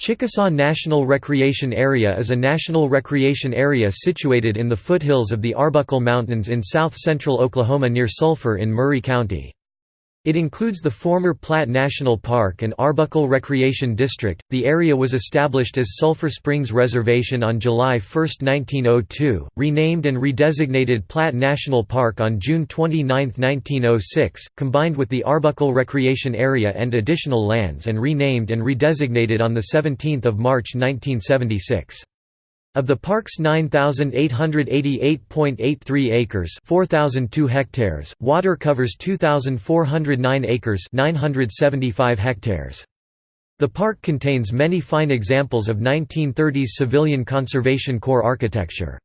Chickasaw National Recreation Area is a national recreation area situated in the foothills of the Arbuckle Mountains in south-central Oklahoma near Sulphur in Murray County. It includes the former Platt National Park and Arbuckle Recreation District. The area was established as Sulphur Springs Reservation on July 1, 1902, renamed and redesignated Platt National Park on June 29, 1906, combined with the Arbuckle Recreation Area and additional lands and renamed and redesignated on 17 March 1976. Of the park's 9,888.83 acres 4,002 hectares, water covers 2,409 acres 975 hectares. The park contains many fine examples of 1930s Civilian Conservation Corps architecture.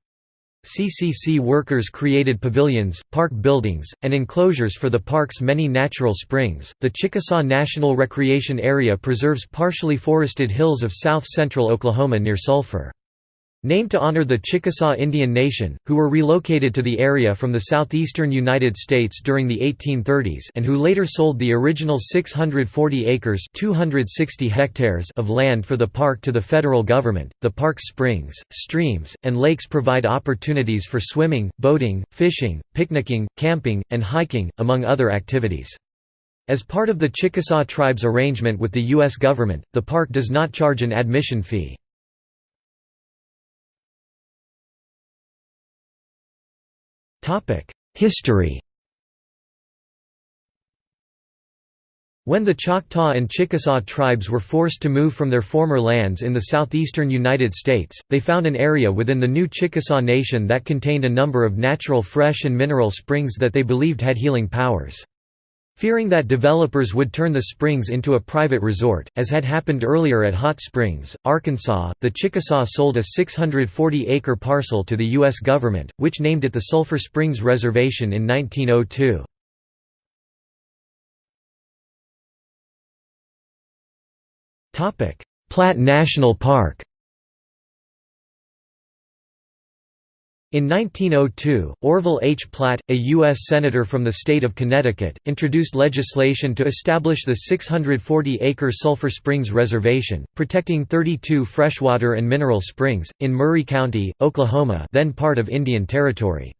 CCC workers created pavilions, park buildings, and enclosures for the park's many natural springs. The Chickasaw National Recreation Area preserves partially forested hills of south central Oklahoma near Sulphur. Named to honor the Chickasaw Indian Nation, who were relocated to the area from the southeastern United States during the 1830s and who later sold the original 640 acres 260 hectares of land for the park to the federal government. The park's springs, streams, and lakes provide opportunities for swimming, boating, fishing, picnicking, camping, and hiking, among other activities. As part of the Chickasaw tribe's arrangement with the U.S. government, the park does not charge an admission fee. History When the Choctaw and Chickasaw tribes were forced to move from their former lands in the southeastern United States, they found an area within the new Chickasaw Nation that contained a number of natural fresh and mineral springs that they believed had healing powers. Fearing that developers would turn the springs into a private resort, as had happened earlier at Hot Springs, Arkansas, the Chickasaw sold a 640-acre parcel to the U.S. government, which named it the Sulphur Springs Reservation in 1902. Platt National Park In 1902, Orville H. Platt, a U.S. Senator from the state of Connecticut, introduced legislation to establish the 640-acre Sulphur Springs Reservation, protecting 32 freshwater and mineral springs, in Murray County, Oklahoma then part of Indian Territory.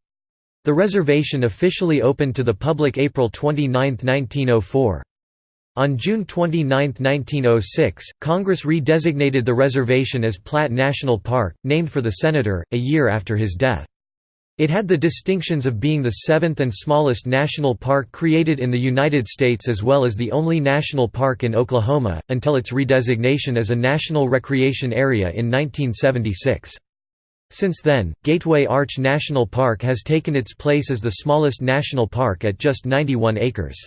The reservation officially opened to the public April 29, 1904. On June 29, 1906, Congress redesignated the reservation as Platt National Park, named for the senator, a year after his death. It had the distinctions of being the seventh and smallest national park created in the United States as well as the only national park in Oklahoma, until its redesignation as a National Recreation Area in 1976. Since then, Gateway Arch National Park has taken its place as the smallest national park at just 91 acres.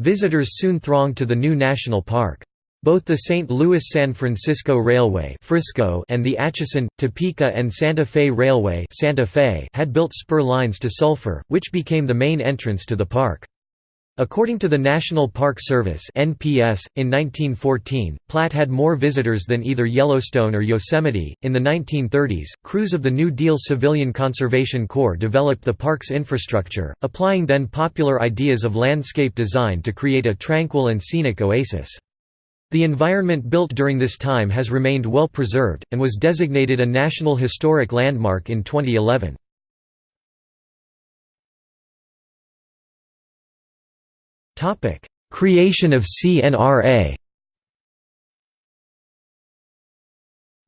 Visitors soon thronged to the new national park. Both the St. Louis–San Francisco Railway Frisco and the Atchison, Topeka and Santa Fe Railway Santa Fe had built spur lines to Sulphur, which became the main entrance to the park. According to the National Park Service (NPS), in 1914, Platt had more visitors than either Yellowstone or Yosemite. In the 1930s, crews of the New Deal Civilian Conservation Corps developed the park's infrastructure, applying then popular ideas of landscape design to create a tranquil and scenic oasis. The environment built during this time has remained well preserved, and was designated a National Historic Landmark in 2011. Creation of CNRA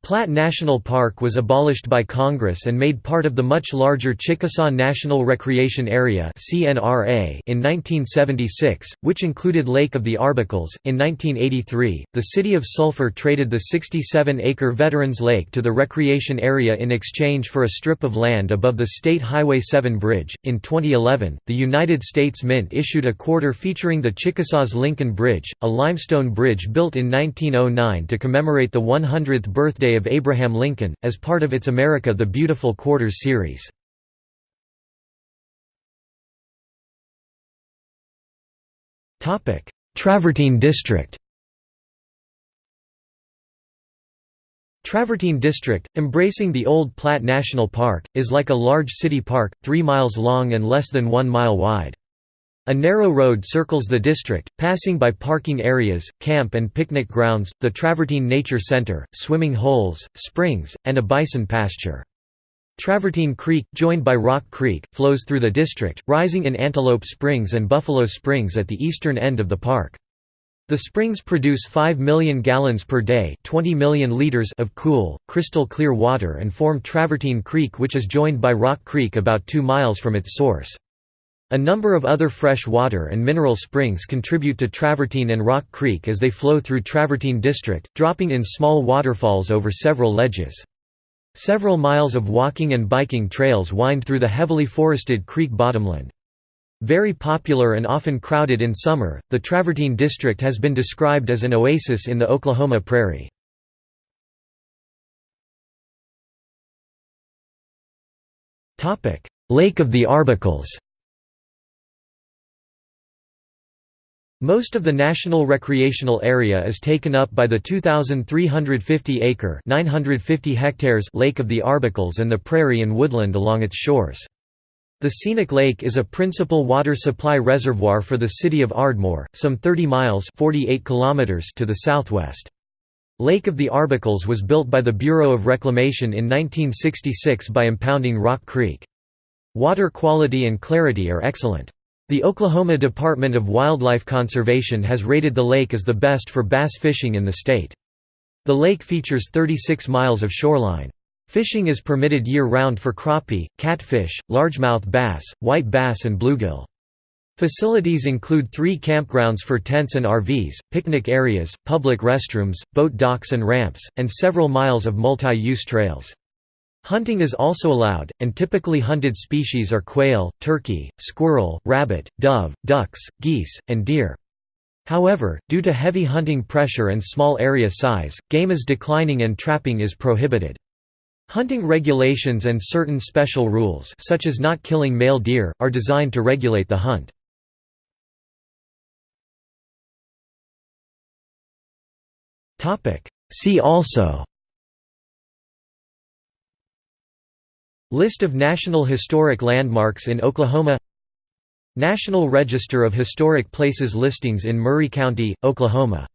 Platt National Park was abolished by Congress and made part of the much larger Chickasaw National Recreation Area in 1976, which included Lake of the Arbuckles. In 1983, the city of Sulphur traded the 67-acre Veterans Lake to the recreation area in exchange for a strip of land above the State Highway 7 bridge. In 2011, the United States Mint issued a quarter featuring the Chickasaw's Lincoln Bridge, a limestone bridge built in 1909 to commemorate the 100th birthday of Abraham Lincoln, as part of its America the Beautiful Quarters series. Travertine District Travertine District, embracing the old Platt National Park, is like a large city park, 3 miles long and less than 1 mile wide. A narrow road circles the district, passing by parking areas, camp and picnic grounds, the Travertine Nature Center, swimming holes, springs, and a bison pasture. Travertine Creek, joined by Rock Creek, flows through the district, rising in Antelope Springs and Buffalo Springs at the eastern end of the park. The springs produce 5 million gallons per day 20 million liters of cool, crystal clear water and form Travertine Creek which is joined by Rock Creek about 2 miles from its source. A number of other fresh water and mineral springs contribute to Travertine and Rock Creek as they flow through Travertine District, dropping in small waterfalls over several ledges. Several miles of walking and biking trails wind through the heavily forested creek bottomland. Very popular and often crowded in summer, the Travertine District has been described as an oasis in the Oklahoma prairie. Lake of the Arbuckles Most of the national recreational area is taken up by the 2,350-acre (950 hectares) Lake of the Arbuckles and the prairie and woodland along its shores. The scenic lake is a principal water supply reservoir for the city of Ardmore, some 30 miles 48 kilometers to the southwest. Lake of the Arbuckles was built by the Bureau of Reclamation in 1966 by impounding Rock Creek. Water quality and clarity are excellent. The Oklahoma Department of Wildlife Conservation has rated the lake as the best for bass fishing in the state. The lake features 36 miles of shoreline. Fishing is permitted year-round for crappie, catfish, largemouth bass, white bass and bluegill. Facilities include three campgrounds for tents and RVs, picnic areas, public restrooms, boat docks and ramps, and several miles of multi-use trails. Hunting is also allowed, and typically hunted species are quail, turkey, squirrel, rabbit, dove, ducks, geese, and deer. However, due to heavy hunting pressure and small area size, game is declining and trapping is prohibited. Hunting regulations and certain special rules such as not killing male deer, are designed to regulate the hunt. See also List of National Historic Landmarks in Oklahoma National Register of Historic Places listings in Murray County, Oklahoma